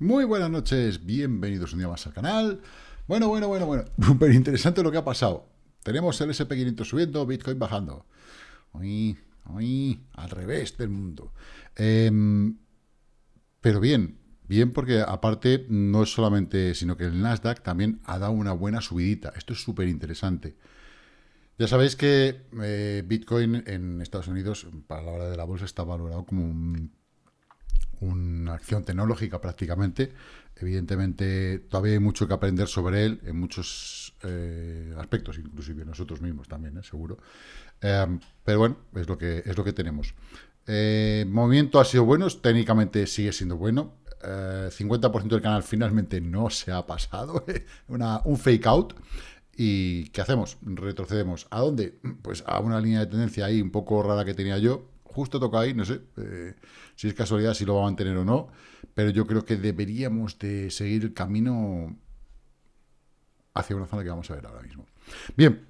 Muy buenas noches, bienvenidos un día más al canal. Bueno, bueno, bueno, bueno, súper interesante lo que ha pasado. Tenemos el SP500 subiendo, Bitcoin bajando. Uy, uy, al revés del mundo. Em, pero bien, bien porque aparte no es solamente, sino que el Nasdaq también ha dado una buena subidita. Esto es súper interesante. Ya sabéis que eh, Bitcoin en Estados Unidos, para la hora de la bolsa, está valorado como una acción tecnológica prácticamente. Evidentemente, todavía hay mucho que aprender sobre él en muchos eh, aspectos, inclusive nosotros mismos también, ¿eh? seguro. pero bueno, es lo que, es lo que tenemos. movimiento ha sido bueno, técnicamente sigue siendo bueno. 50% del canal finalmente no se ha pasado, una, un fake out. ¿Y qué hacemos? Retrocedemos. ¿A dónde? Pues a una línea de tendencia ahí un poco rara que tenía yo. Justo toca ahí, no sé eh, si es casualidad, si lo va a mantener o no. Pero yo creo que deberíamos de seguir el camino hacia una zona que vamos a ver ahora mismo. Bien,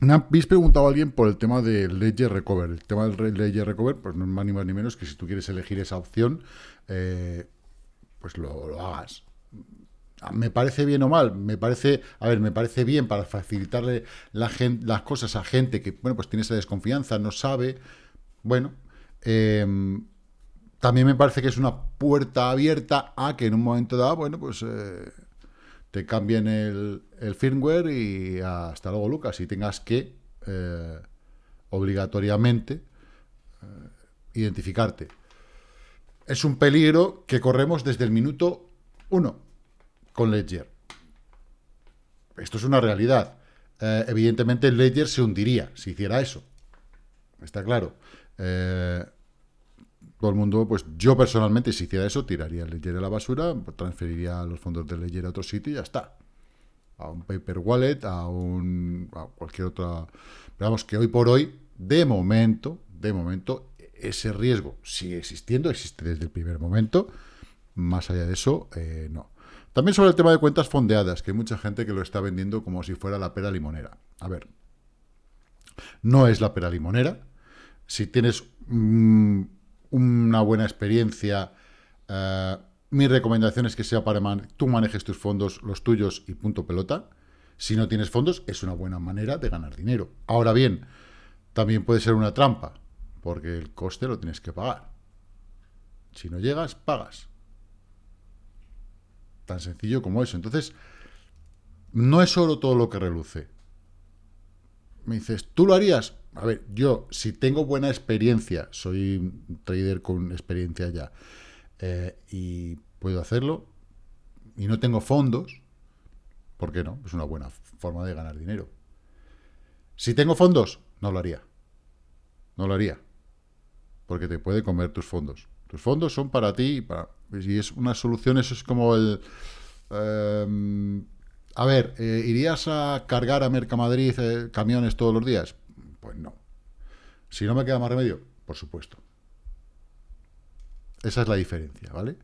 me habéis preguntado a alguien por el tema del Ledger Recover. El tema del Ledger Recover, pues no es más ni más ni menos que si tú quieres elegir esa opción, eh, pues lo hagas. ¿Me parece bien o mal? Me parece, a ver, me parece bien para facilitarle la las cosas a gente que, bueno, pues tiene esa desconfianza, no sabe. Bueno, em, también me parece que es una puerta abierta a que en un momento dado, bueno, pues eh, te cambien el, firmware y hasta luego, Lucas, y tengas que eh, obligatoriamente eh, identificarte. Es un peligro que corremos desde el minuto uno con Ledger. Esto es una realidad. Evidentemente Ledger se hundiría si hiciera eso. Está claro. Eh, todo el mundo, pues yo personalmente, si hiciera eso, tiraría el Ledger a la basura, transferiría los fondos de Ledger a otro sitio y ya está. A un paper wallet, a un a cualquier otra. Veamos que hoy por hoy, de momento, de momento, ese riesgo sigue existiendo, existe desde el primer momento. Más allá de eso, eh, no. También sobre el tema de cuentas fondeadas, que hay mucha gente que lo está vendiendo como si fuera la pera limonera. A ver, no es la pera limonera. Si tienes una buena experiencia, eh, mi recomendación es que sea para que tú manejes tus fondos, los tuyos y punto pelota. Si no tienes fondos, es una buena manera de ganar dinero. Ahora bien, también puede ser una trampa, porque el coste lo tienes que pagar. Si no llegas, pagas. Tan sencillo como eso. Entonces, no es oro todo lo que reluce. Me dices, ¿tú lo harías? A ver, yo, si tengo buena experiencia, soy un trader con experiencia ya, eh, y puedo hacerlo, y no tengo fondos, ¿por qué no? Es una buena forma de ganar dinero. Si tengo fondos, no lo haría. No lo haría. Porque te puede comer tus fondos. Tus fondos son para ti y para y es una solución, eso es como el... Em, a ver, eh, ¿irías a cargar a Mercamadrid eh, camiones todos los días? Pues no. Si no me queda más remedio, por supuesto. Esa es la diferencia, ¿vale?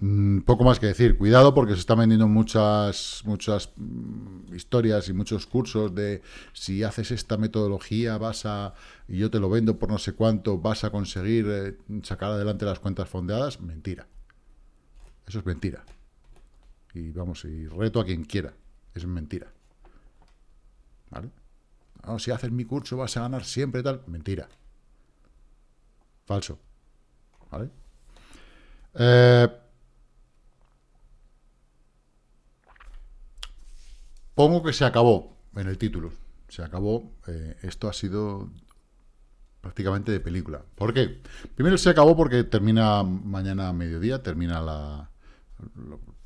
Mm, poco más que decir. Cuidado porque se están vendiendo muchas, muchas mm, historias y muchos cursos de si haces esta metodología vas a, y yo te lo vendo por no sé cuánto, vas a conseguir eh, sacar adelante las cuentas fondeadas. Mentira. Eso es mentira. Y vamos, y reto a quien quiera. Es mentira. ¿Vale? si haces mi curso vas a ganar siempre tal. Mentira. Falso. ¿Vale? Eh, Pongo que se acabó en el título. Se acabó. Eh, esto ha sido prácticamente de película. ¿Por qué? Primero se acabó porque termina mañana a mediodía, termina la,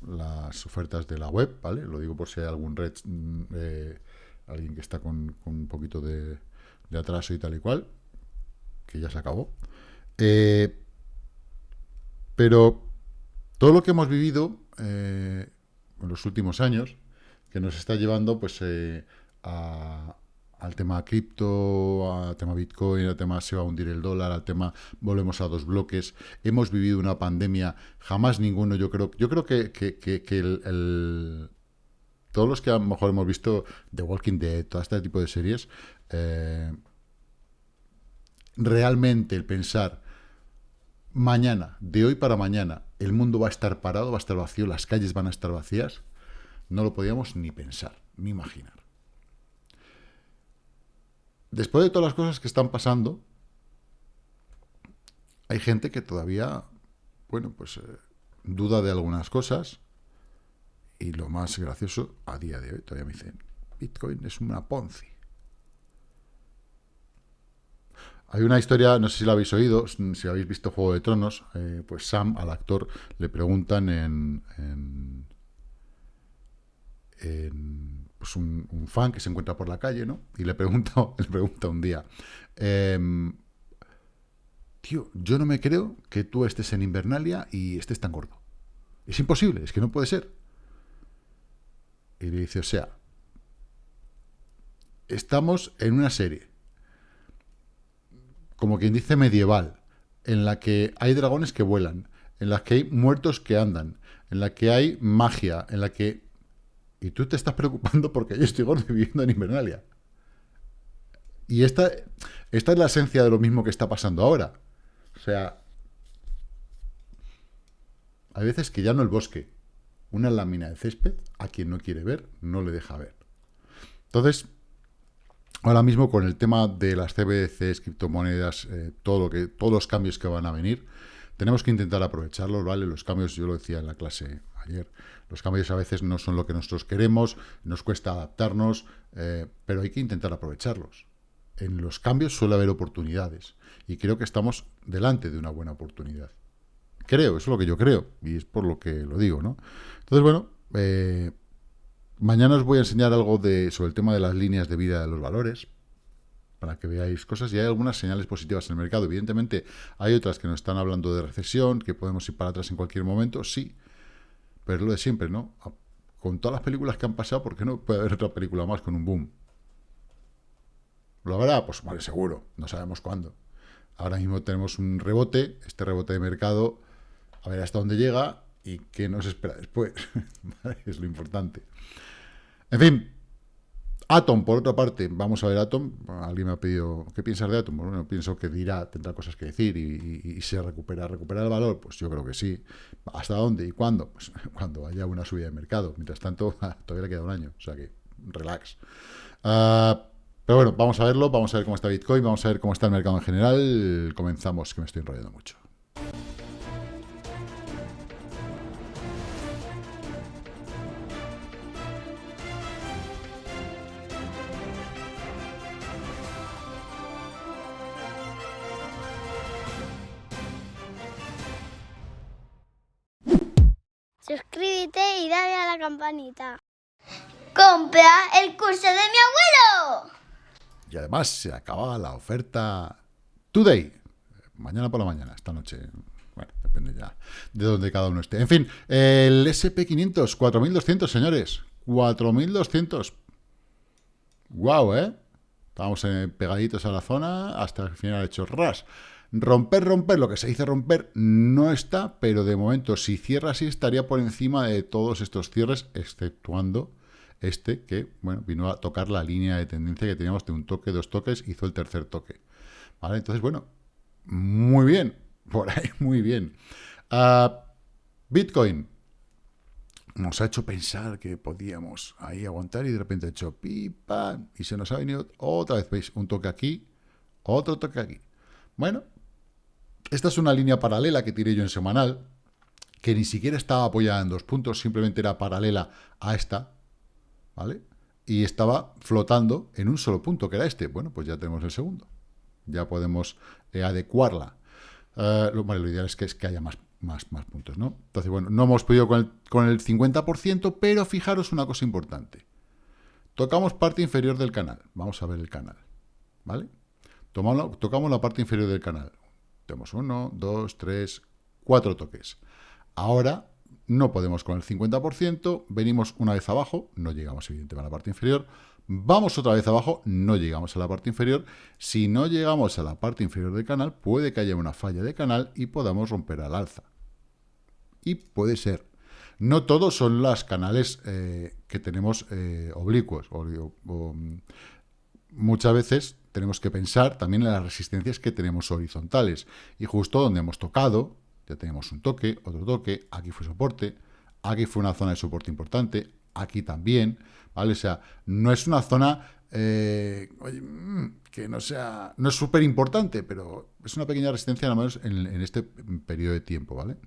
las ofertas de la web, ¿vale? Lo digo por si hay algún red, mm, eh, alguien que está con, un poquito de, atraso y tal y cual, que ya se acabó. Eh, pero todo lo que hemos vivido en los últimos años, que nos está llevando pues eh, al tema cripto, al tema Bitcoin, al tema se va a hundir el dólar, al tema volvemos a dos bloques. Hemos vivido una pandemia, jamás ninguno, yo creo, yo creo que, el, todos los que a lo mejor hemos visto The Walking Dead, todo este tipo de series, eh, realmente el pensar mañana, de hoy para mañana, el mundo va a estar parado, va a estar vacío, las calles van a estar vacías, no lo podíamos ni pensar, ni imaginar. Después de todas las cosas que están pasando, hay gente que todavía, bueno, pues eh, duda de algunas cosas, y lo más gracioso, a día de hoy, todavía me dicen, Bitcoin es una Ponzi. Hay una historia, no sé si la habéis oído, si habéis visto Juego de Tronos, eh, pues Sam, al actor, le preguntan en, pues un, fan que se encuentra por la calle, ¿no? Y le pregunta, le pregunta un día, em, tío, yo no me creo que tú estés en Invernalia y estés tan gordo. Es imposible, es que no puede ser. Y le dice, o sea, estamos en una serie como quien dice medieval, en la que hay dragones que vuelan, en la que hay muertos que andan, en la que hay magia, en la que... Y tú te estás preocupando porque yo estoy gordo viviendo en Invernalia. Y esta, esta es la esencia de lo mismo que está pasando ahora. O sea, hay veces que ya no el bosque, una lámina de césped, a quien no quiere ver, no le deja ver. Entonces, ahora mismo con el tema de las CBDCs, criptomonedas, eh, todo lo que, todos los cambios que van a venir, tenemos que intentar aprovecharlos, ¿vale? Los cambios, yo lo decía en la clase ayer, los cambios a veces no son lo que nosotros queremos, nos cuesta adaptarnos, eh, pero hay que intentar aprovecharlos. En los cambios suele haber oportunidades y creo que estamos delante de una buena oportunidad. Creo, eso es lo que yo creo y es por lo que lo digo, ¿no? Entonces, bueno, eh, Mañana os voy a enseñar algo de, sobre el tema de las líneas de vida de los valores, para que veáis cosas, y hay algunas señales positivas en el mercado. Evidentemente, hay otras que nos están hablando de recesión, que podemos ir para atrás en cualquier momento, sí, pero es lo de siempre, ¿no? Con todas las películas que han pasado, ¿por qué no puede haber otra película más con un boom? ¿Lo habrá? Pues vale, seguro, no sabemos cuándo. Ahora mismo tenemos un rebote, este rebote de mercado, a ver hasta dónde llega y qué nos espera después. es lo importante. En fin, Atom, por otra parte, vamos a ver Atom. Alguien me ha pedido, ¿qué piensas de Atom? Bueno, pienso que dirá, tendrá cosas que decir y, se recupera. ¿Recuperar el valor? Pues yo creo que sí. ¿Hasta dónde y cuándo? Pues cuando haya una subida de mercado. Mientras tanto, todavía le queda un año. O sea que, relax. Ah, pero bueno, vamos a verlo, vamos a ver cómo está Bitcoin, vamos a ver cómo está el mercado en general. Comenzamos, que me estoy enrollando mucho. ¡Compra el curso de mi abuelo! Y además se acaba la oferta Today. Mañana por la mañana, esta noche. Bueno, depende ya de donde cada uno esté. En fin, el SP500, 4.200, señores. 4.200. Guau, ¿eh? Estamos pegaditos a la zona hasta el final hecho ras. Romper, romper, lo que se dice romper no está, pero de momento si cierra así estaría por encima de todos estos cierres, exceptuando este que, bueno, vino a tocar la línea de tendencia que teníamos de un toque, dos toques, hizo el tercer toque. ¿Vale? Entonces, bueno, muy bien, por ahí muy bien. Ah, Bitcoin nos ha hecho pensar que podíamos ahí aguantar y de repente ha hecho pipa y se nos ha venido otra vez, ¿veis? Un toque aquí, otro toque aquí. Bueno, esta es una línea paralela que tiré yo en semanal, que ni siquiera estaba apoyada en dos puntos, simplemente era paralela a esta, ¿vale? Y estaba flotando en un solo punto, que era este. Bueno, pues ya tenemos el segundo. Ya podemos eh, adecuarla. Eh, lo, lo ideal es que, haya más puntos, ¿no? Entonces, bueno, no hemos podido con el, con el 50%, pero fijaros una cosa importante. Tocamos parte inferior del canal. Vamos a ver el canal, ¿vale? tocamos la parte inferior del canal. Tenemos uno, dos, tres, cuatro toques. Ahora no podemos con el 50%, venimos una vez abajo, no llegamos evidentemente a la parte inferior, vamos otra vez abajo, no llegamos a la parte inferior. Si no llegamos a la parte inferior del canal, puede que haya una falla de canal y podamos romper al alza. Y puede ser. No todos son los canales eh, que tenemos eh, oblicuos, o, muchas veces tenemos que pensar también en las resistencias que tenemos horizontales. Y justo donde hemos tocado, ya tenemos un toque, otro toque, aquí fue soporte, aquí fue una zona de soporte importante, aquí también, ¿vale? O sea, no es una zona eh, mm, que no sea, no es súper importante, pero es una pequeña resistencia, al menos en, en, este periodo de tiempo, ¿vale?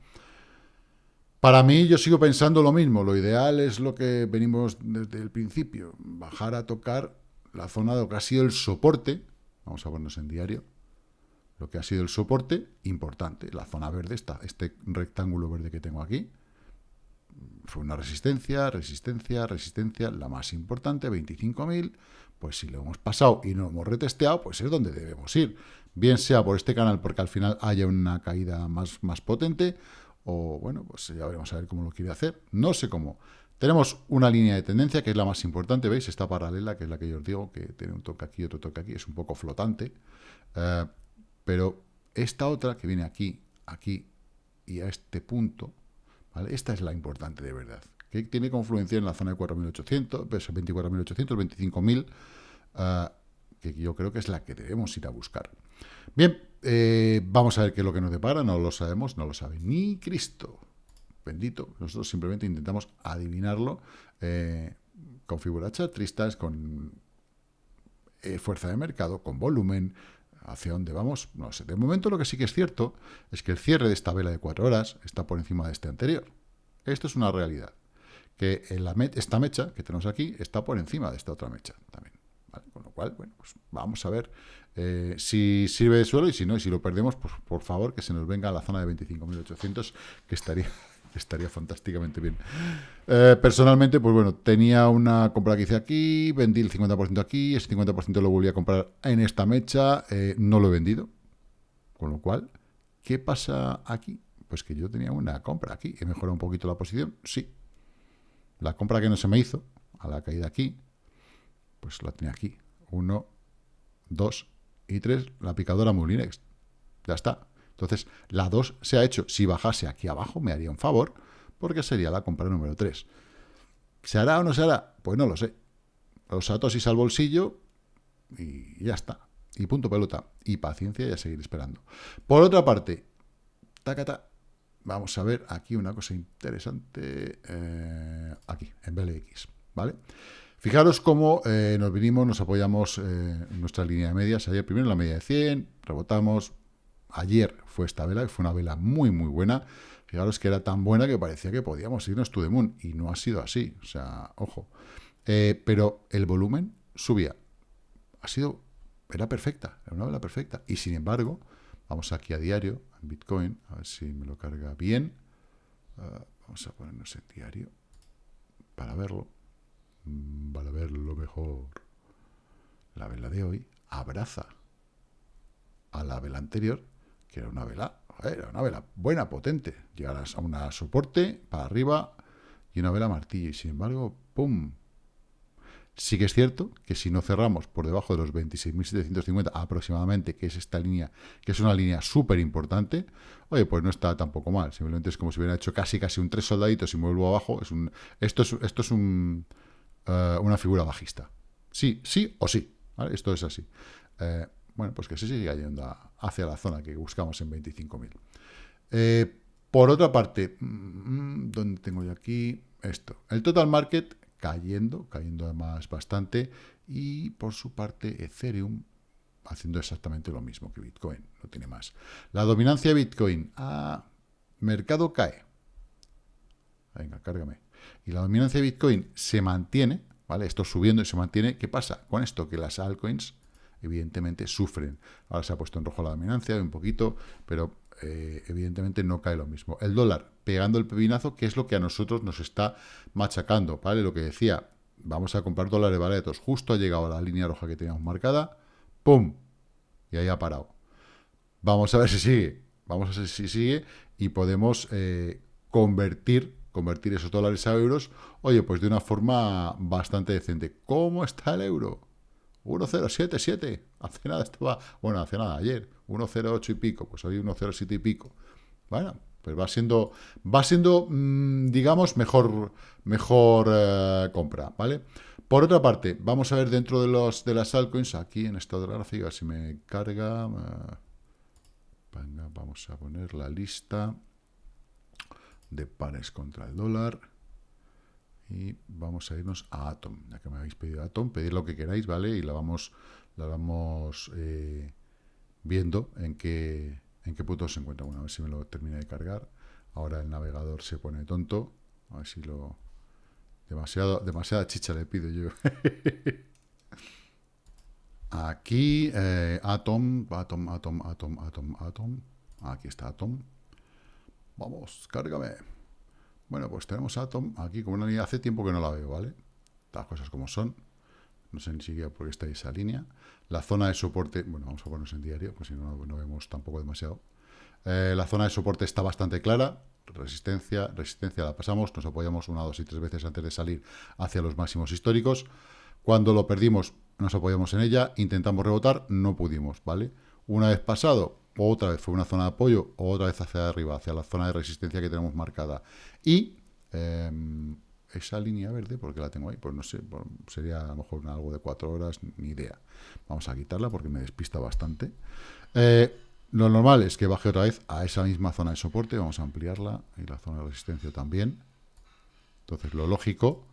Para mí, yo sigo pensando lo mismo. Lo ideal es lo que venimos desde el principio, bajar a tocar la zona de lo que ha sido el soporte, vamos a ponernos en diario, lo que ha sido el soporte importante, la zona verde, está este rectángulo verde que tengo aquí, fue una resistencia, resistencia, resistencia, la más importante, 25.000, pues si lo hemos pasado y no lo hemos retesteado, pues es donde debemos ir. Bien sea por este canal porque al final haya una caída más, más potente, o bueno, pues ya veremos a ver cómo lo quiere hacer. No sé cómo. Tenemos una línea de tendencia que es la más importante, ¿veis? Esta paralela, que es la que yo os digo, que tiene un toque aquí, otro toque aquí, es un poco flotante. Eh, pero esta otra, que viene aquí, aquí y a este punto, ¿vale? Esta es la importante de verdad, que tiene confluencia en la zona de 4.800, 24.800, 25.000, que yo creo que es la que debemos ir a buscar. Bien, eh, vamos a ver qué es lo que nos depara, no lo sabemos, no lo sabe ni Cristo bendito. Nosotros simplemente intentamos adivinarlo eh, con figuras chartristas, con eh, fuerza de mercado, con volumen, hacia dónde vamos, no sé. De momento lo que sí que es cierto es que el cierre de esta vela de cuatro horas está por encima de este anterior. Esto es una realidad. Que la esta mecha que tenemos aquí está por encima de esta otra mecha también. Con lo cual, bueno, pues vamos a ver eh, si sirve de suelo y si no, y si lo perdemos, pues por favor que se nos venga a la zona de 25.800, que estaría estaría fantásticamente bien. Eh, personalmente, pues bueno, tenía una compra que hice aquí, vendí el 50% aquí, ese 50% lo volví a comprar en esta mecha, eh, no lo he vendido. Con lo cual, ¿qué pasa aquí? Pues que yo tenía una compra aquí. ¿He mejorado un poquito la posición? Sí. La compra que no se me hizo, a la caída aquí, pues la tenía aquí. Uno, dos y tres, la picadora Mulinex. Ya está. Entonces, la 2 se ha hecho. Si bajase aquí abajo, me haría un favor, porque sería la compra número 3. ¿Se hará o no se hará? Pues no lo sé. Los atosis al bolsillo y ya está. Y punto pelota. Y paciencia y a seguir esperando. Por otra parte, tacata, vamos a ver aquí una cosa interesante. Eh, aquí, en BLX, ¿vale? Fijaros cómo eh, nos vinimos, nos apoyamos eh, en nuestra línea de medias. Ayer primero la media de 100, rebotamos, Ayer fue esta vela, que fue una vela muy, muy buena. Fijaros que era tan buena que parecía que podíamos irnos to the moon, y no ha sido así. O sea, ojo. Eh, pero el volumen subía. Ha sido, era perfecta, era una vela perfecta. Y sin embargo, vamos aquí a diario, en Bitcoin, a ver si me lo carga bien. Ah, vamos a ponernos en diario para verlo, mm, para verlo mejor. La vela de hoy abraza a la vela anterior que era una vela, era una vela buena, potente. Llegar a una soporte para arriba y una vela martillo. Y sin embargo, ¡pum! Sí que es cierto que si no cerramos por debajo de los 26.750 aproximadamente, que es esta línea, que es una línea súper importante, oye, pues no está tampoco mal. Simplemente es como si hubiera hecho casi casi un tres soldaditos y me abajo. Es un, esto es, esto es un, eh, una figura bajista. Sí, sí o sí. Esto es así. Eh, bueno, pues que se sigue yendo hacia la zona que buscamos en 25.000. Eh, por otra parte, mm, ¿dónde tengo yo aquí? Esto. El total market cayendo, cayendo además bastante, y por su parte Ethereum haciendo exactamente lo mismo que Bitcoin, no tiene más. La dominancia de Bitcoin, ah, mercado cae. Venga, cárgame. Y la dominancia de Bitcoin se mantiene, ¿vale? Esto subiendo y se mantiene. ¿Qué pasa con esto? Que las altcoins evidentemente sufren. Ahora se ha puesto en rojo la dominancia un poquito, pero eh, evidentemente no cae lo mismo. El dólar pegando el pepinazo, que es lo que a nosotros nos está machacando, ¿vale? Lo que decía, vamos a comprar dólares baratos, justo ha llegado a la línea roja que teníamos marcada, ¡pum! Y ahí ha parado. Vamos a ver si sigue, vamos a ver si sigue y podemos eh, convertir convertir esos dólares a euros, oye, pues de una forma bastante decente. ¿Cómo está el euro? 1.077. Hace nada estaba, bueno, hace nada, ayer, 1.08 y pico, pues hoy 1.07 y pico. Bueno, pues va siendo, va siendo, mm, digamos, mejor, mejor eh, compra, ¿vale? Por otra parte, vamos a ver dentro de, los, de las altcoins, aquí en esta otra gráfica, si me carga... Eh, venga, vamos a poner la lista de pares contra el dólar. Y vamos a irnos a Atom, ya que me habéis pedido Atom, pedid lo que queráis, ¿vale? Y la vamos, la vamos eh, viendo en qué, en qué punto se encuentra. Bueno, a ver si me lo termina de cargar. Ahora el navegador se pone tonto. A ver si lo... Demasiado, demasiada chicha le pido yo. Aquí, eh, Atom, Atom, Atom, Atom, Atom, Atom. Aquí está Atom. Vamos, cárgame. Bueno, pues tenemos Atom aquí como una línea. Hace tiempo que no la veo, ¿vale? Las cosas como son. No sé ni siquiera por qué está esa línea. La zona de soporte, bueno, vamos a ponernos en diario, pues si no, no vemos tampoco demasiado. Eh, la zona de soporte está bastante clara. Resistencia, resistencia la pasamos, nos apoyamos una, dos y tres veces antes de salir hacia los máximos históricos. Cuando lo perdimos, nos apoyamos en ella, intentamos rebotar, no pudimos, ¿vale? Una vez pasado, otra vez fue una zona de apoyo, otra vez hacia arriba, hacia la zona de resistencia que tenemos marcada. Y em, esa línea verde, porque la tengo ahí, pues no sé, sería a lo mejor algo de cuatro horas, ni idea. Vamos a quitarla porque me despista bastante. Eh, lo normal es que baje otra vez a esa misma zona de soporte, vamos a ampliarla, y la zona de resistencia también. Entonces lo lógico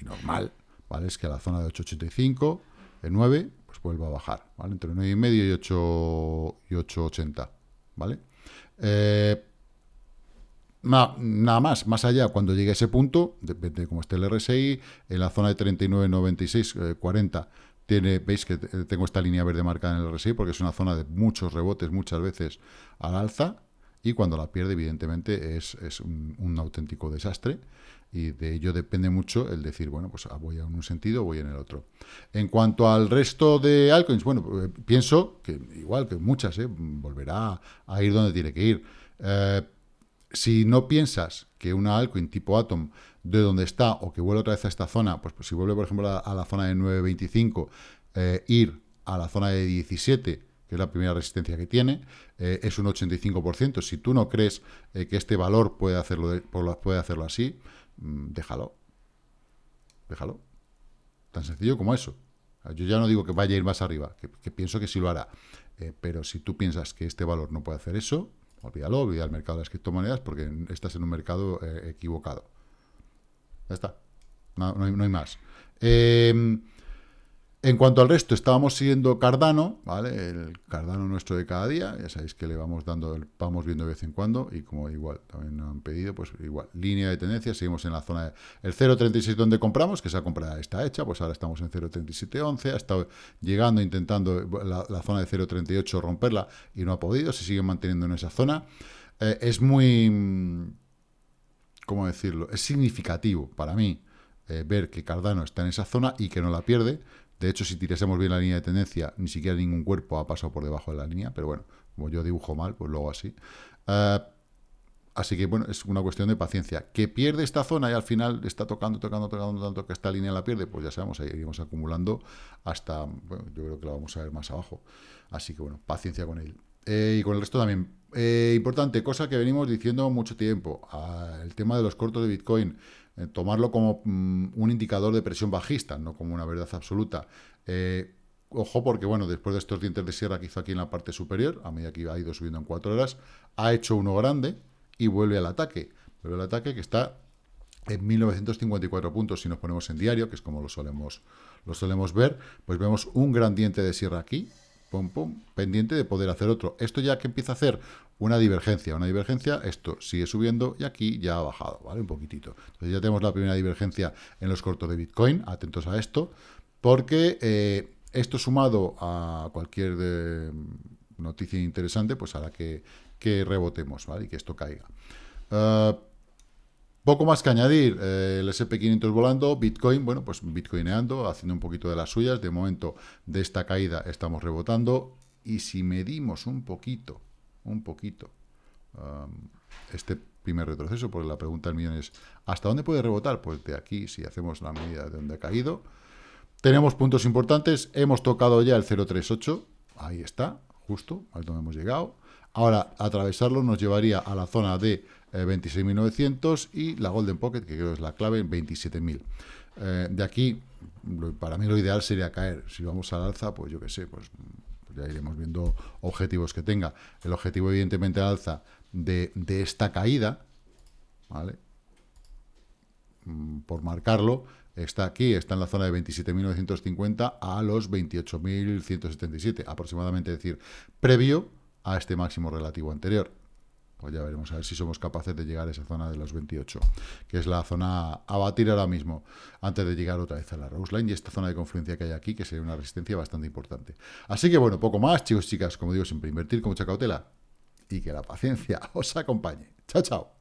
y normal, ¿vale? Es que a la zona de 885, de 9, vuelva a bajar. Entre 9,5 y 8 y 880, ¿vale? Eh, nada más, más allá, cuando llegue a ese punto, depende de cómo esté el RSI, en la zona de 39,96, 40, tiene, veis que tengo esta línea verde marcada en el RSI porque es una zona de muchos rebotes muchas veces al alza y cuando la pierde evidentemente es, un, auténtico desastre y de ello depende mucho el decir, bueno, pues ah, voy en un sentido voy en el otro. En cuanto al resto de altcoins, bueno, eh, pienso que igual que muchas, eh, volverá a ir donde tiene que ir. Eh, si no piensas que una altcoin tipo Atom de donde está o que vuelve otra vez a esta zona, pues, pues si vuelve, por ejemplo, a, la zona de 9.25, eh, ir a la zona de 17, que es la primera resistencia que tiene, es un 85%. Si tú no crees que este valor puede hacerlo, puede hacerlo así, déjalo. Déjalo. Tan sencillo como eso. Yo ya no digo que vaya a ir más arriba, que, pienso que sí lo hará. pero si tú piensas que este valor no puede hacer eso, olvídalo, olvida el mercado de las criptomonedas porque estás en un mercado equivocado. Ya está. No, hay, más. Em, en cuanto al resto, estábamos siguiendo Cardano, ¿vale? El Cardano nuestro de cada día, ya sabéis que le vamos dando, vamos viendo de vez en cuando, y como igual, también nos han pedido, pues igual, línea de tendencia, seguimos en la zona, de, el 0.36 donde compramos, que esa compra está hecha, pues ahora estamos en 0.3711, ha estado llegando, intentando la, zona de 0.38 romperla, y no ha podido, se sigue manteniendo en esa zona. Eh, es muy ¿cómo decirlo? Es significativo para mí eh, ver que Cardano está en esa zona y que no la pierde. De hecho, si tirásemos bien la línea de tendencia, ni siquiera ningún cuerpo ha pasado por debajo de la línea, pero bueno, como yo dibujo mal, pues luego así. Eh, así que, bueno, es una cuestión de paciencia. Que pierde esta zona y al final está tocando, tocando, tocando tanto que esta línea la pierde, pues ya sabemos, ahí iremos acumulando hasta, bueno, yo creo que la vamos a ver más abajo. Así que, bueno, paciencia con él. Eh, y con el resto también. Eh, importante, cosa que venimos diciendo mucho tiempo, ah, el tema de los cortos de Bitcoin, eh, tomarlo como mm, un indicador de presión bajista, no como una verdad absoluta. ojo porque, bueno, después de estos dientes de sierra que hizo aquí en la parte superior, a medida que ha ido subiendo en cuatro horas, ha hecho uno grande y vuelve al ataque. Vuelve al ataque que está en 1954 puntos si nos ponemos en diario, que es como lo solemos, lo solemos ver, pues vemos un gran diente de sierra aquí, pum, pum, pendiente de poder hacer otro. Esto ya que empieza a hacer una divergencia, una divergencia, esto sigue subiendo y aquí ya ha bajado, ¿vale? Un poquitito. Entonces ya tenemos la primera divergencia en los cortos de Bitcoin, atentos a esto, porque eh, esto sumado a cualquier de, noticia interesante, pues hará que, que rebotemos, ¿vale? Y que esto caiga. Uh, poco más que añadir, eh, el SP500 volando, Bitcoin, bueno, pues bitcoineando, haciendo un poquito de las suyas. De momento, de esta caída estamos rebotando. Y si medimos un poquito, un poquito, este primer retroceso, porque la pregunta del millón es, ¿hasta dónde puede rebotar? Pues de aquí, si hacemos la medida de donde ha caído. Tenemos puntos importantes, hemos tocado ya el 038, ahí está, justo, ahí donde hemos llegado. Ahora, atravesarlo nos llevaría a la zona de 26.900 eh, y la Golden Pocket, que creo es la clave, en 27.000. Eh, de aquí para mí lo ideal sería caer. Si vamos al alza, pues yo qué sé, pues, ya iremos viendo objetivos que tenga. El objetivo, evidentemente, al alza de, de esta caída, ¿vale? Mm, por marcarlo, está aquí, está en la zona de 27.950 a los 28.177, aproximadamente, es decir, previo a este máximo relativo anterior. Pues ya veremos a ver si somos capaces de llegar a esa zona de los 28, que es la zona a batir ahora mismo, antes de llegar otra vez a la Rose Line y esta zona de confluencia que hay aquí, que sería una resistencia bastante importante. Así que bueno, poco más, chicos, chicas, como digo siempre, invertir con mucha cautela y que la paciencia os acompañe. Chao, chao.